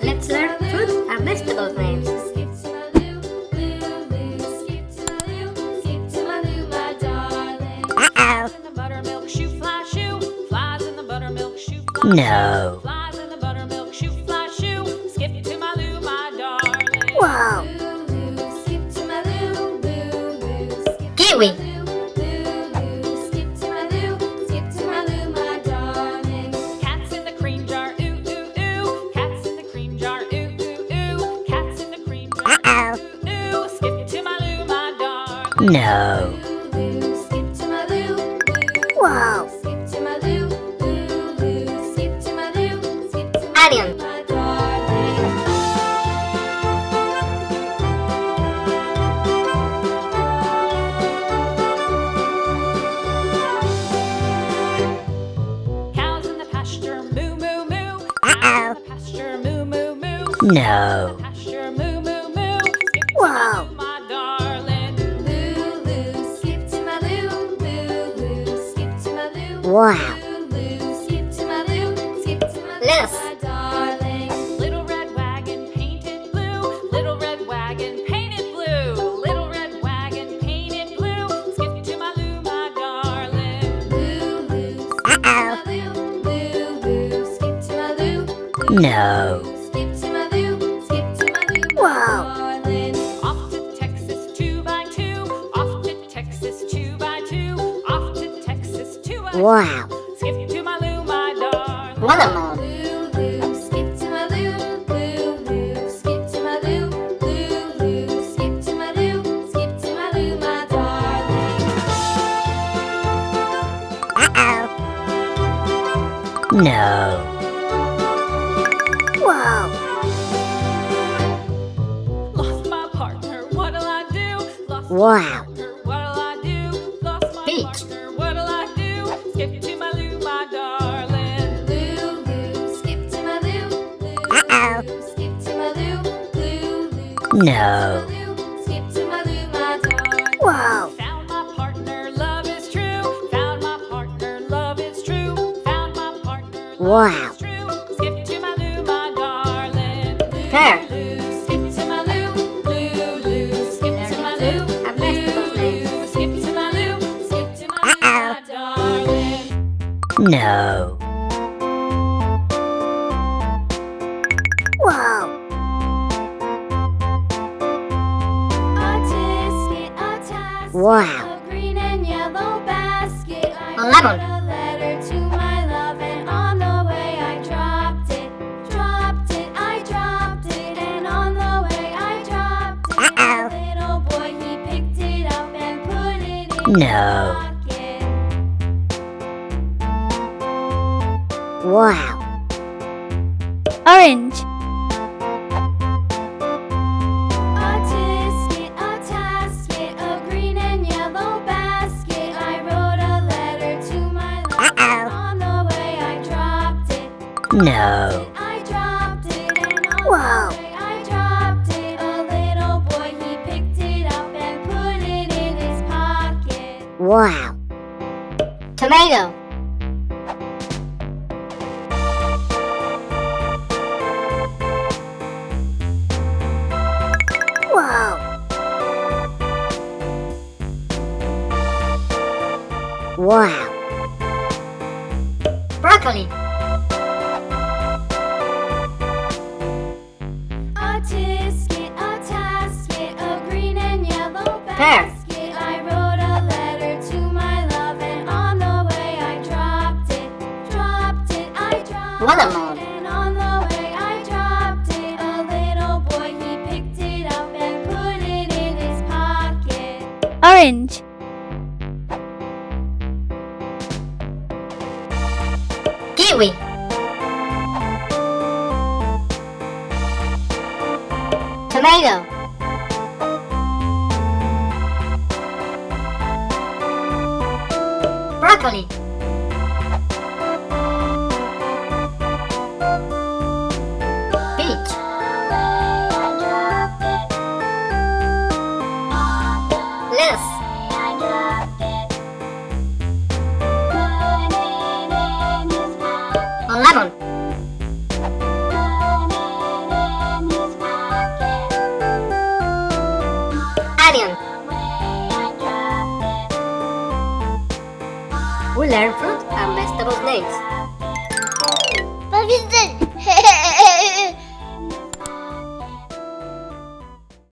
Let's learn fruit and vegetables names. Uh-oh. in the buttermilk shoe moo moo moo. No. My Lou, skip to my Lou, my darling. Little red wagon painted blue. Little red wagon painted blue. Little red wagon painted blue. Skip it to my Lou, my darling. Lou, Uh-oh. No. Wow. Skip to my Lou, my darling. Watermelon. Uh-oh. No. Wow. Lost my partner, what'll I do? Lost my Wow. partner, what'll I do? Lost my Peach. partner, Lou, Uh-oh. my darling. No. Wow. A green and yellow basket. I A lemon. a letter to my love, and on the way I dropped it. Dropped it, I dropped it, and on the way I dropped it. Uh-oh. Little boy, he picked it up and put it in No. Wow. Orange. His pocket. Wow. Tomato. Wow. Wow. Broccoli. Dropped Watermelon. it. And on the way I dropped it. A little boy he picked it up and put it in his pocket. Orange. Kiwi. Tomato. Broccoli. We learn fruit and vegetables names. But